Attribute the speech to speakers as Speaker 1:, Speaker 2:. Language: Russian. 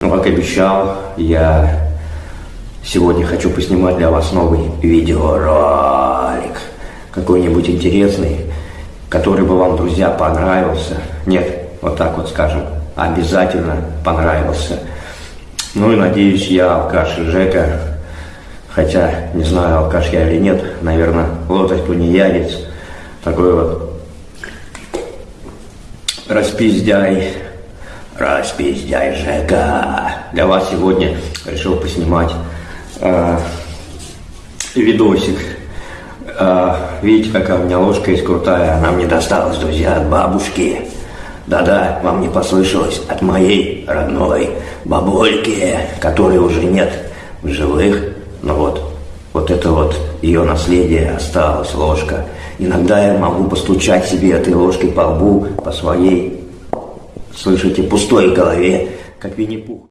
Speaker 1: Ну, как обещал, я сегодня хочу поснимать для вас новый видеоролик. Какой-нибудь интересный, который бы вам, друзья, понравился. Нет, вот так вот скажем, обязательно понравился. Ну и надеюсь, я алкаш Жека, хотя не знаю, алкаш я или нет, наверное, лодочь тунеядец, такой вот распиздяй, распиздяй Жека. Для вас сегодня решил поснимать э, видосик. Э, видите, какая у меня ложка есть крутая, она мне досталась, друзья, от бабушки. Да-да, вам не послышалось, от моей родной бабульки, которой уже нет в живых. Но вот, вот это вот ее наследие осталось, ложка. Иногда я могу постучать себе этой ложкой по лбу, по своей, слышите, пустой голове, как Винни-Пух.